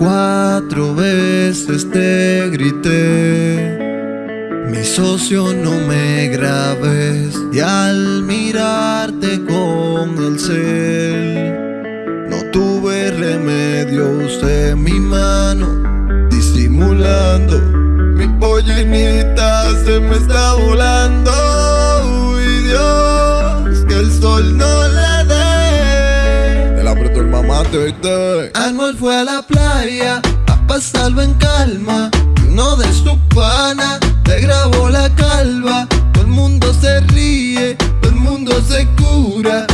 Cuatro veces te grité. Mi socio no me grabes. Y al mirarte con el cel No tuve remedio, usé mi mano Disimulando Mi pollinita mamate, Anuel fue a la playa a pasarlo en calma y uno de sus panas le grabó la calva. Todo el mundo se ríe, todo el mundo se cura.